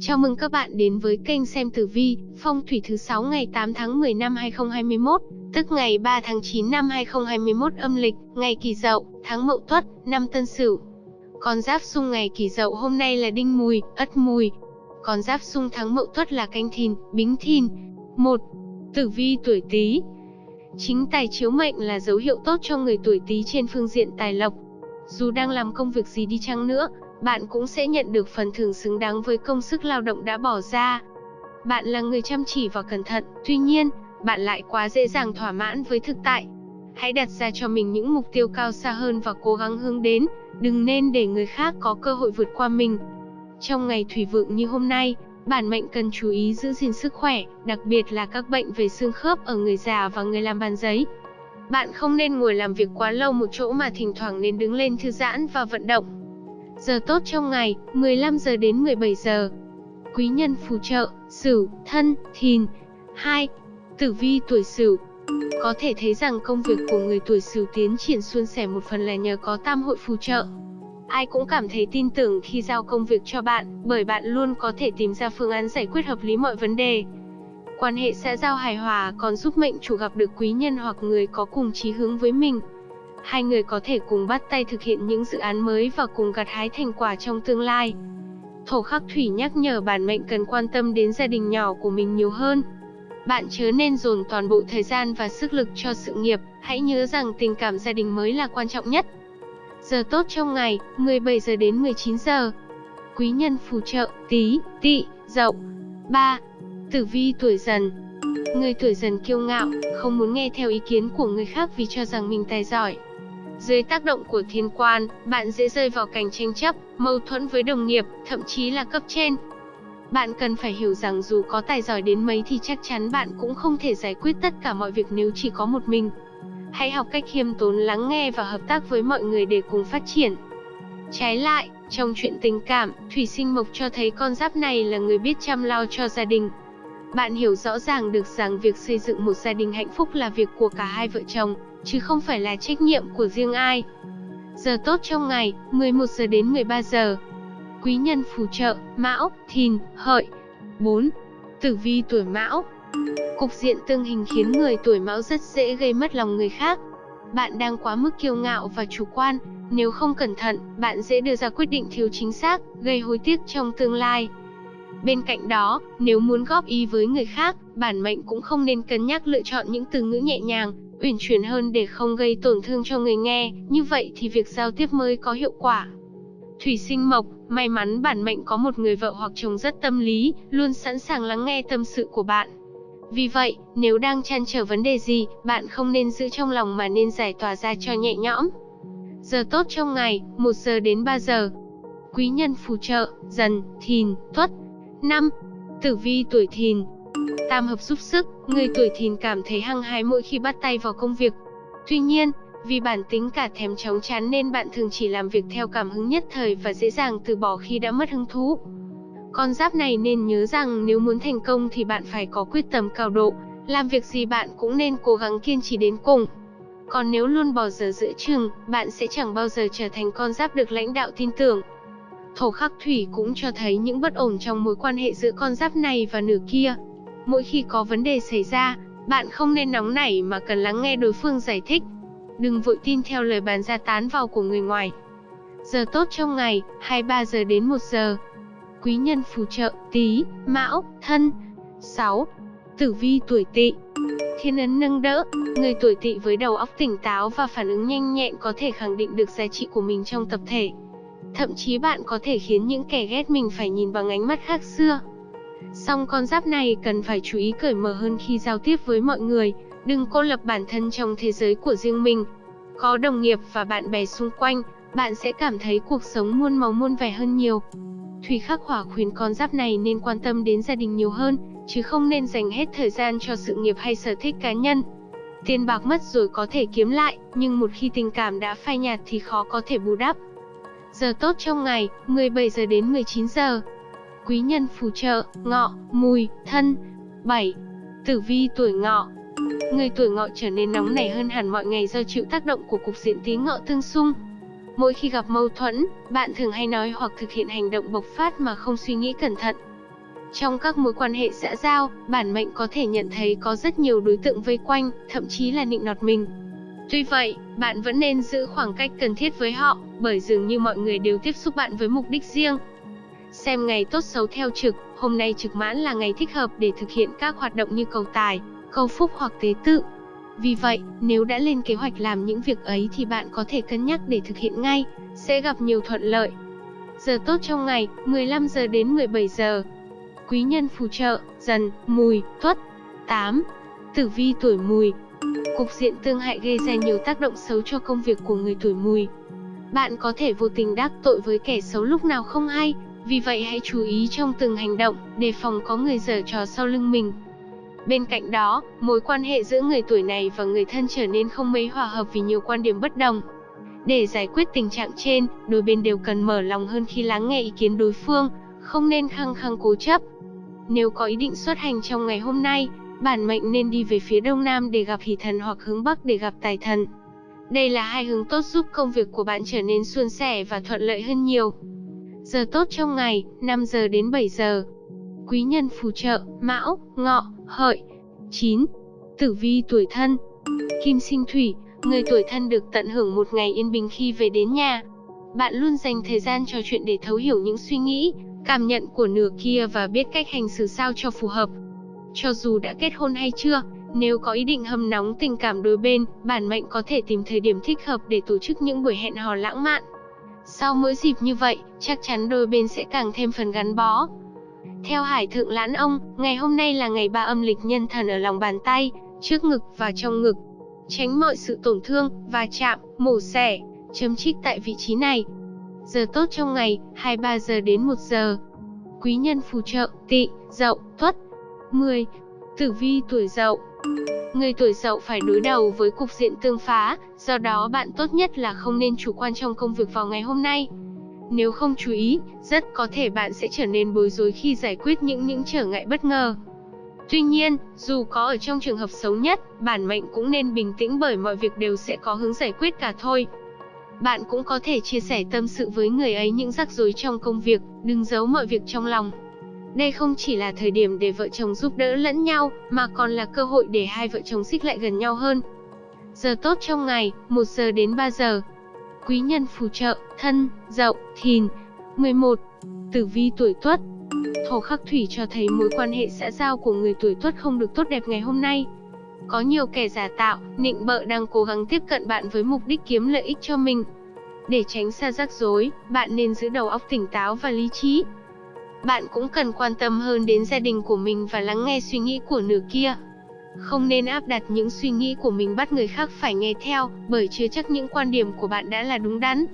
Chào mừng các bạn đến với kênh xem tử vi, phong thủy thứ 6 ngày 8 tháng 10 năm 2021, tức ngày 3 tháng 9 năm 2021 âm lịch, ngày Kỷ Dậu, tháng Mậu Tuất, năm Tân Sửu. Con giáp xung ngày Kỷ Dậu hôm nay là Đinh Mùi, Ất Mùi. Con giáp xung tháng Mậu Tuất là Canh Thìn, Bính Thìn. 1. Tử vi tuổi Tý. Chính tài chiếu mệnh là dấu hiệu tốt cho người tuổi Tý trên phương diện tài lộc. Dù đang làm công việc gì đi chăng nữa, bạn cũng sẽ nhận được phần thưởng xứng đáng với công sức lao động đã bỏ ra. Bạn là người chăm chỉ và cẩn thận, tuy nhiên, bạn lại quá dễ dàng thỏa mãn với thực tại. Hãy đặt ra cho mình những mục tiêu cao xa hơn và cố gắng hướng đến, đừng nên để người khác có cơ hội vượt qua mình. Trong ngày thủy vượng như hôm nay, bản mệnh cần chú ý giữ gìn sức khỏe, đặc biệt là các bệnh về xương khớp ở người già và người làm bàn giấy. Bạn không nên ngồi làm việc quá lâu một chỗ mà thỉnh thoảng nên đứng lên thư giãn và vận động. Giờ tốt trong ngày, 15 giờ đến 17 giờ. Quý nhân phù trợ, Sửu, Thân, Thìn. 2. Tử vi tuổi Sửu. Có thể thấy rằng công việc của người tuổi Sửu tiến triển suôn sẻ một phần là nhờ có tam hội phù trợ. Ai cũng cảm thấy tin tưởng khi giao công việc cho bạn, bởi bạn luôn có thể tìm ra phương án giải quyết hợp lý mọi vấn đề. Quan hệ xã giao hài hòa còn giúp mệnh chủ gặp được quý nhân hoặc người có cùng chí hướng với mình. Hai người có thể cùng bắt tay thực hiện những dự án mới và cùng gặt hái thành quả trong tương lai. Thổ khắc thủy nhắc nhở bản mệnh cần quan tâm đến gia đình nhỏ của mình nhiều hơn. Bạn chớ nên dồn toàn bộ thời gian và sức lực cho sự nghiệp, hãy nhớ rằng tình cảm gia đình mới là quan trọng nhất. Giờ tốt trong ngày, 17 giờ đến 19 giờ. Quý nhân phù trợ, tí, Tị, dậu. 3. Tử vi tuổi dần Người tuổi dần kiêu ngạo, không muốn nghe theo ý kiến của người khác vì cho rằng mình tài giỏi. Dưới tác động của thiên quan, bạn dễ rơi vào cảnh tranh chấp, mâu thuẫn với đồng nghiệp, thậm chí là cấp trên. Bạn cần phải hiểu rằng dù có tài giỏi đến mấy thì chắc chắn bạn cũng không thể giải quyết tất cả mọi việc nếu chỉ có một mình. Hãy học cách khiêm tốn lắng nghe và hợp tác với mọi người để cùng phát triển. Trái lại, trong chuyện tình cảm, Thủy Sinh Mộc cho thấy con giáp này là người biết chăm lo cho gia đình. Bạn hiểu rõ ràng được rằng việc xây dựng một gia đình hạnh phúc là việc của cả hai vợ chồng, chứ không phải là trách nhiệm của riêng ai. Giờ tốt trong ngày, 11 giờ đến 13 giờ. Quý nhân phù trợ, Mão, Thìn, Hợi. 4. Tử vi tuổi Mão. Cục diện tương hình khiến người tuổi Mão rất dễ gây mất lòng người khác. Bạn đang quá mức kiêu ngạo và chủ quan, nếu không cẩn thận, bạn dễ đưa ra quyết định thiếu chính xác, gây hối tiếc trong tương lai. Bên cạnh đó, nếu muốn góp ý với người khác, bản mệnh cũng không nên cân nhắc lựa chọn những từ ngữ nhẹ nhàng, uyển chuyển hơn để không gây tổn thương cho người nghe, như vậy thì việc giao tiếp mới có hiệu quả. Thủy sinh mộc, may mắn bản mệnh có một người vợ hoặc chồng rất tâm lý, luôn sẵn sàng lắng nghe tâm sự của bạn. Vì vậy, nếu đang chăn trở vấn đề gì, bạn không nên giữ trong lòng mà nên giải tỏa ra cho nhẹ nhõm. Giờ tốt trong ngày, 1 giờ đến 3 giờ. Quý nhân phù trợ, dần, thìn, tuất. 5. Tử vi tuổi thìn, Tam hợp giúp sức, người tuổi thìn cảm thấy hăng hái mỗi khi bắt tay vào công việc. Tuy nhiên, vì bản tính cả thèm chóng chán nên bạn thường chỉ làm việc theo cảm hứng nhất thời và dễ dàng từ bỏ khi đã mất hứng thú. Con giáp này nên nhớ rằng nếu muốn thành công thì bạn phải có quyết tâm cao độ, làm việc gì bạn cũng nên cố gắng kiên trì đến cùng. Còn nếu luôn bỏ giờ giữa chừng, bạn sẽ chẳng bao giờ trở thành con giáp được lãnh đạo tin tưởng. Thổ khắc thủy cũng cho thấy những bất ổn trong mối quan hệ giữa con giáp này và nửa kia. Mỗi khi có vấn đề xảy ra, bạn không nên nóng nảy mà cần lắng nghe đối phương giải thích. Đừng vội tin theo lời bàn ra tán vào của người ngoài. Giờ tốt trong ngày, 23 giờ đến 1 giờ. Quý nhân phù trợ, tí, mão, thân. 6. Tử vi tuổi tỵ Thiên ấn nâng đỡ, người tuổi tỵ với đầu óc tỉnh táo và phản ứng nhanh nhẹn có thể khẳng định được giá trị của mình trong tập thể. Thậm chí bạn có thể khiến những kẻ ghét mình phải nhìn bằng ánh mắt khác xưa. Song con giáp này cần phải chú ý cởi mở hơn khi giao tiếp với mọi người, đừng cô lập bản thân trong thế giới của riêng mình. Có đồng nghiệp và bạn bè xung quanh, bạn sẽ cảm thấy cuộc sống muôn màu muôn vẻ hơn nhiều. Thủy khắc hỏa khuyến con giáp này nên quan tâm đến gia đình nhiều hơn, chứ không nên dành hết thời gian cho sự nghiệp hay sở thích cá nhân. Tiền bạc mất rồi có thể kiếm lại, nhưng một khi tình cảm đã phai nhạt thì khó có thể bù đắp. Giờ tốt trong ngày, 17 giờ đến 19 giờ quý nhân phù trợ, ngọ, mùi, thân. 7. Tử vi tuổi ngọ Người tuổi ngọ trở nên nóng nảy hơn hẳn mọi ngày do chịu tác động của cục diện tí ngọ tương xung. Mỗi khi gặp mâu thuẫn, bạn thường hay nói hoặc thực hiện hành động bộc phát mà không suy nghĩ cẩn thận, Trong các mối quan hệ xã giao, bản mệnh có thể nhận thấy có rất nhiều đối tượng vây quanh, thậm chí là nịnh nọt mình. Tuy vậy, bạn vẫn nên giữ khoảng cách cần thiết với họ, bởi dường như mọi người đều tiếp xúc bạn với mục đích riêng. Xem ngày tốt xấu theo trực, hôm nay trực mãn là ngày thích hợp để thực hiện các hoạt động như cầu tài, cầu phúc hoặc tế tự. Vì vậy, nếu đã lên kế hoạch làm những việc ấy thì bạn có thể cân nhắc để thực hiện ngay, sẽ gặp nhiều thuận lợi. Giờ tốt trong ngày, 15 giờ đến 17 giờ. Quý nhân phù trợ, dần, mùi, tuất. 8. Tử vi tuổi mùi, Cục diện tương hại gây ra nhiều tác động xấu cho công việc của người tuổi mùi. Bạn có thể vô tình đắc tội với kẻ xấu lúc nào không hay, vì vậy hãy chú ý trong từng hành động, đề phòng có người giở trò sau lưng mình. Bên cạnh đó, mối quan hệ giữa người tuổi này và người thân trở nên không mấy hòa hợp vì nhiều quan điểm bất đồng. Để giải quyết tình trạng trên, đôi bên đều cần mở lòng hơn khi lắng nghe ý kiến đối phương, không nên khăng khăng cố chấp. Nếu có ý định xuất hành trong ngày hôm nay, bản mệnh nên đi về phía đông nam để gặp hỷ thần hoặc hướng bắc để gặp tài thần. Đây là hai hướng tốt giúp công việc của bạn trở nên suôn sẻ và thuận lợi hơn nhiều. Giờ tốt trong ngày, 5 giờ đến 7 giờ. Quý nhân phù trợ, Mão, Ngọ, Hợi. 9. Tử vi tuổi thân. Kim sinh thủy, người tuổi thân được tận hưởng một ngày yên bình khi về đến nhà. Bạn luôn dành thời gian trò chuyện để thấu hiểu những suy nghĩ, cảm nhận của nửa kia và biết cách hành xử sao cho phù hợp. Cho dù đã kết hôn hay chưa, nếu có ý định hâm nóng tình cảm đôi bên, bản mệnh có thể tìm thời điểm thích hợp để tổ chức những buổi hẹn hò lãng mạn. Sau mỗi dịp như vậy, chắc chắn đôi bên sẽ càng thêm phần gắn bó. Theo Hải Thượng Lãn Ông, ngày hôm nay là ngày ba âm lịch nhân thần ở lòng bàn tay, trước ngực và trong ngực. Tránh mọi sự tổn thương, và chạm, mổ xẻ, chấm trích tại vị trí này. Giờ tốt trong ngày, 23 giờ đến 1 giờ. Quý nhân phù trợ, tị, dậu, tuất. 10. Tử vi tuổi dậu Người tuổi dậu phải đối đầu với cục diện tương phá, do đó bạn tốt nhất là không nên chủ quan trong công việc vào ngày hôm nay. Nếu không chú ý, rất có thể bạn sẽ trở nên bối rối khi giải quyết những những trở ngại bất ngờ. Tuy nhiên, dù có ở trong trường hợp xấu nhất, bản mệnh cũng nên bình tĩnh bởi mọi việc đều sẽ có hướng giải quyết cả thôi. Bạn cũng có thể chia sẻ tâm sự với người ấy những rắc rối trong công việc, đừng giấu mọi việc trong lòng. Đây không chỉ là thời điểm để vợ chồng giúp đỡ lẫn nhau, mà còn là cơ hội để hai vợ chồng xích lại gần nhau hơn. Giờ tốt trong ngày, 1 giờ đến 3 giờ. Quý nhân phù trợ, thân, dậu, thìn. 11. Tử vi tuổi tuất Thổ khắc thủy cho thấy mối quan hệ xã giao của người tuổi tuất không được tốt đẹp ngày hôm nay. Có nhiều kẻ giả tạo, nịnh bợ đang cố gắng tiếp cận bạn với mục đích kiếm lợi ích cho mình. Để tránh xa rắc rối, bạn nên giữ đầu óc tỉnh táo và lý trí. Bạn cũng cần quan tâm hơn đến gia đình của mình và lắng nghe suy nghĩ của nửa kia. Không nên áp đặt những suy nghĩ của mình bắt người khác phải nghe theo, bởi chưa chắc những quan điểm của bạn đã là đúng đắn.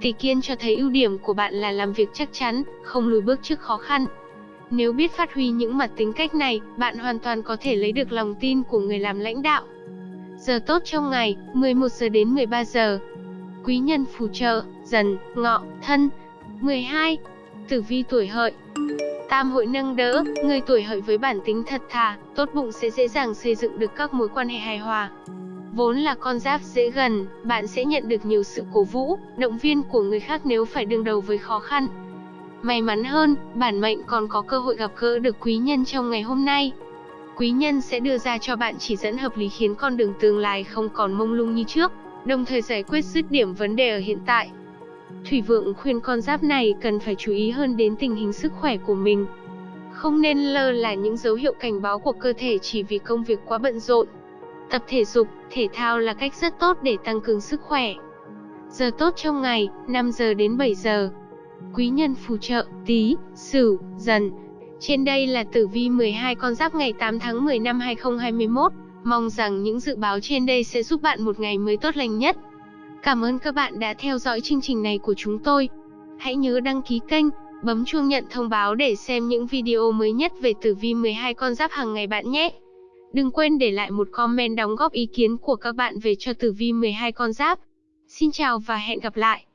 Tỷ kiên cho thấy ưu điểm của bạn là làm việc chắc chắn, không lùi bước trước khó khăn. Nếu biết phát huy những mặt tính cách này, bạn hoàn toàn có thể lấy được lòng tin của người làm lãnh đạo. Giờ tốt trong ngày, 11 giờ đến 13 giờ. Quý nhân phù trợ, dần, ngọ, thân. 12. Tử vi tuổi hợi Tam hội nâng đỡ, người tuổi hợi với bản tính thật thà, tốt bụng sẽ dễ dàng xây dựng được các mối quan hệ hài hòa. Vốn là con giáp dễ gần, bạn sẽ nhận được nhiều sự cổ vũ, động viên của người khác nếu phải đương đầu với khó khăn. May mắn hơn, bản mệnh còn có cơ hội gặp gỡ được quý nhân trong ngày hôm nay. Quý nhân sẽ đưa ra cho bạn chỉ dẫn hợp lý khiến con đường tương lai không còn mông lung như trước, đồng thời giải quyết dứt điểm vấn đề ở hiện tại. Thủy Vượng khuyên con giáp này cần phải chú ý hơn đến tình hình sức khỏe của mình. Không nên lơ là những dấu hiệu cảnh báo của cơ thể chỉ vì công việc quá bận rộn. Tập thể dục, thể thao là cách rất tốt để tăng cường sức khỏe. Giờ tốt trong ngày, 5 giờ đến 7 giờ. Quý nhân phù trợ, tí, sửu, dần. Trên đây là tử vi 12 con giáp ngày 8 tháng 10 năm 2021. Mong rằng những dự báo trên đây sẽ giúp bạn một ngày mới tốt lành nhất. Cảm ơn các bạn đã theo dõi chương trình này của chúng tôi. Hãy nhớ đăng ký kênh, bấm chuông nhận thông báo để xem những video mới nhất về tử vi 12 con giáp hàng ngày bạn nhé. Đừng quên để lại một comment đóng góp ý kiến của các bạn về cho tử vi 12 con giáp. Xin chào và hẹn gặp lại.